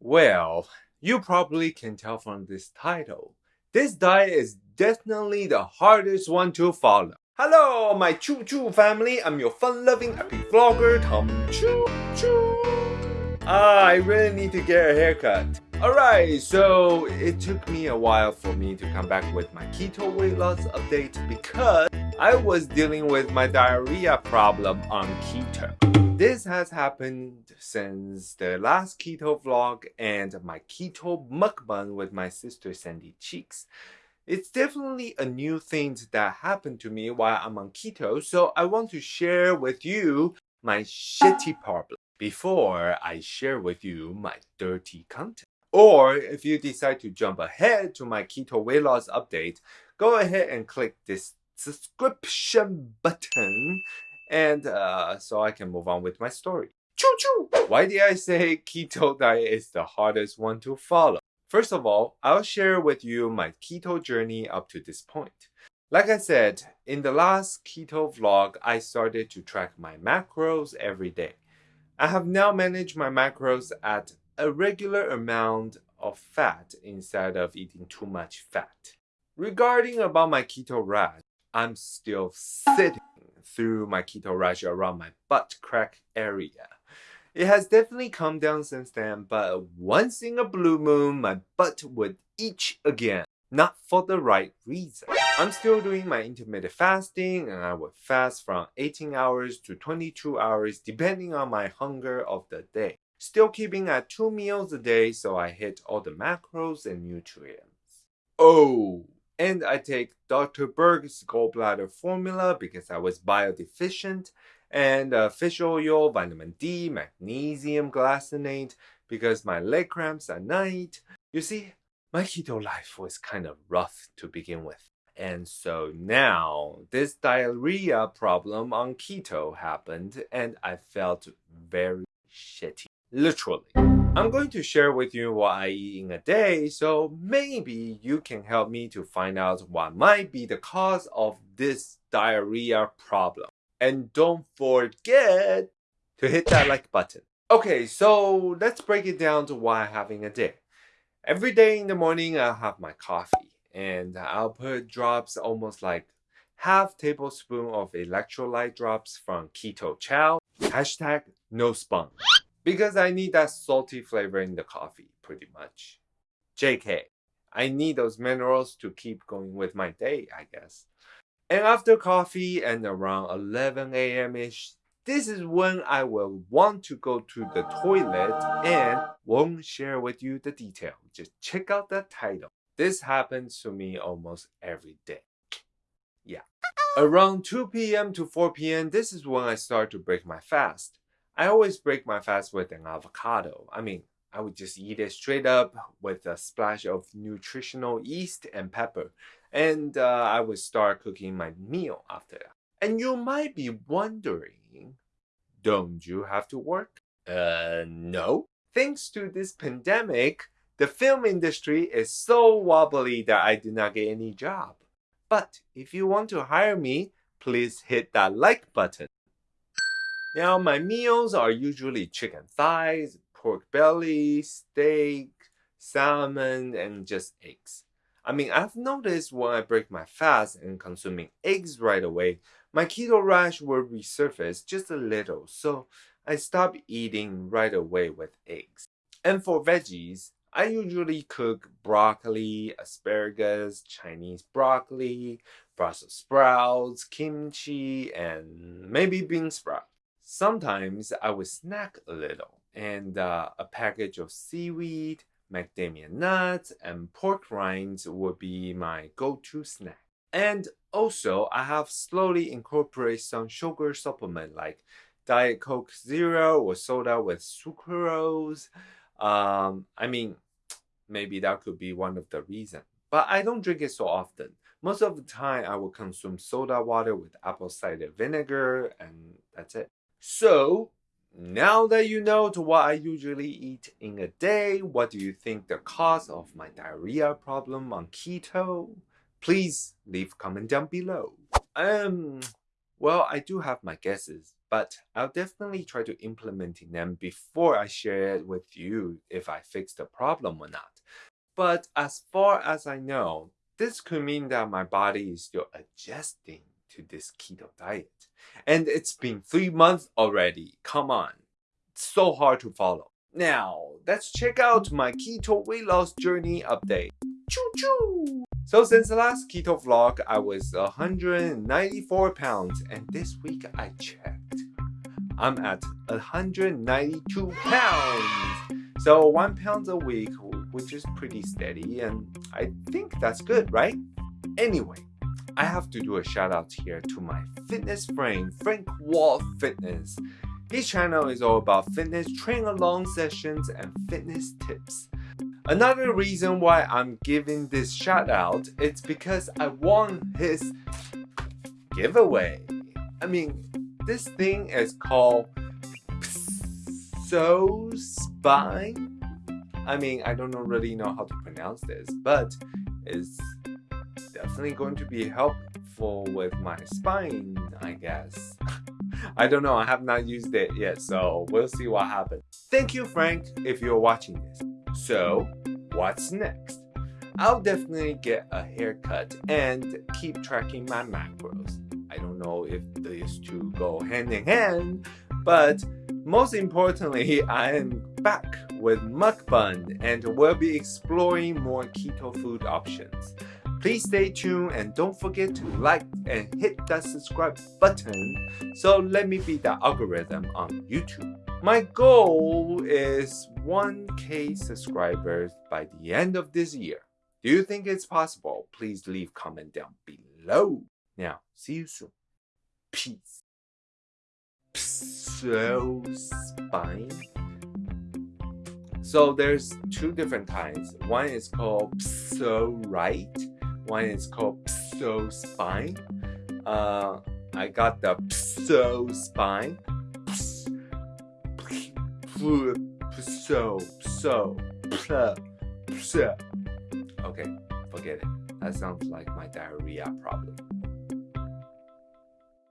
Well, you probably can tell from this title. This diet is definitely the hardest one to follow. Hello, my Choo Choo family. I'm your fun-loving happy vlogger, Tom Choo Choo. Ah, I really need to get a haircut. Alright, so it took me a while for me to come back with my keto weight loss update because I was dealing with my diarrhea problem on keto. This has happened since the last keto vlog and my keto mukbang with my sister Sandy Cheeks. It's definitely a new thing that happened to me while I'm on keto, so I want to share with you my shitty problem before I share with you my dirty content. Or if you decide to jump ahead to my keto weight loss update, go ahead and click this subscription button and uh, so I can move on with my story. Choo choo! Why did I say keto diet is the hardest one to follow? First of all, I'll share with you my keto journey up to this point. Like I said, in the last keto vlog, I started to track my macros every day. I have now managed my macros at a regular amount of fat instead of eating too much fat. Regarding about my keto rash, I'm still sitting through my keto rash around my butt crack area. It has definitely come down since then, but once in a blue moon, my butt would itch again. Not for the right reason. I'm still doing my intermittent fasting and I would fast from 18 hours to 22 hours depending on my hunger of the day. Still keeping at 2 meals a day so I hit all the macros and nutrients. Oh, and I take Dr. Berg's gallbladder formula because I was biodeficient, and uh, fish oil, vitamin D, magnesium glycinate because my leg cramps at night. You see, my keto life was kind of rough to begin with. And so now this diarrhea problem on keto happened and I felt very shitty. Literally. I'm going to share with you what I eat in a day, so maybe you can help me to find out what might be the cause of this diarrhea problem. And don't forget to hit that like button. Okay, so let's break it down to what I'm having a day. Every day in the morning, I'll have my coffee and I'll put drops almost like half tablespoon of electrolyte drops from Keto Chow. Hashtag no spunk because I need that salty flavor in the coffee, pretty much. JK, I need those minerals to keep going with my day, I guess. And after coffee and around 11 a.m.ish, this is when I will want to go to the toilet and won't share with you the detail. Just check out the title. This happens to me almost every day. Yeah. Around 2 p.m. to 4 p.m., this is when I start to break my fast. I always break my fast with an avocado. I mean, I would just eat it straight up with a splash of nutritional yeast and pepper. And uh, I would start cooking my meal after that. And you might be wondering, don't you have to work? Uh, no. Thanks to this pandemic, the film industry is so wobbly that I do not get any job. But if you want to hire me, please hit that like button. Now, my meals are usually chicken thighs, pork belly, steak, salmon, and just eggs. I mean, I've noticed when I break my fast and consuming eggs right away, my keto rash will resurface just a little, so I stop eating right away with eggs. And for veggies, I usually cook broccoli, asparagus, Chinese broccoli, Brussels sprouts, kimchi, and maybe bean sprouts. Sometimes I would snack a little and uh, a package of seaweed, macadamia nuts, and pork rinds would be my go-to snack. And also, I have slowly incorporated some sugar supplement like Diet Coke Zero or soda with sucrose. Um, I mean, maybe that could be one of the reasons. But I don't drink it so often. Most of the time, I will consume soda water with apple cider vinegar, and that's it. So, now that you know to what I usually eat in a day, what do you think the cause of my diarrhea problem on keto? Please leave comment down below. Um, well, I do have my guesses, but I'll definitely try to implementing them before I share it with you if I fix the problem or not. But as far as I know, this could mean that my body is still adjusting to this keto diet. And it's been three months already. Come on. It's so hard to follow. Now, let's check out my keto weight loss journey update. Choo choo! So since the last keto vlog, I was 194 pounds and this week I checked. I'm at 192 pounds. So one pound a week, which is pretty steady and I think that's good, right? Anyway, I have to do a shout out here to my fitness friend, Frank Wall Fitness. His channel is all about fitness, train along sessions, and fitness tips. Another reason why I'm giving this shout out is because I won his giveaway. I mean, this thing is called Pso Spine. I mean, I don't really know how to pronounce this, but it's definitely going to be helpful with my spine, I guess. I don't know, I have not used it yet, so we'll see what happens. Thank you, Frank, if you're watching this. So, what's next? I'll definitely get a haircut and keep tracking my macros. I don't know if these two go hand in hand, but most importantly, I am back with mukbang and we'll be exploring more keto food options. Please stay tuned and don't forget to like and hit that subscribe button so let me beat the algorithm on YouTube. My goal is 1k subscribers by the end of this year. Do you think it's possible? Please leave comment down below. Now, see you soon. Peace. Pso spine. So there's two different kinds. One is called Pso-Rite one is called Pso Spine. Uh, I got the Pso Spine. Pso, Pso, Pso, Pso. Okay, forget it. That sounds like my diarrhea problem.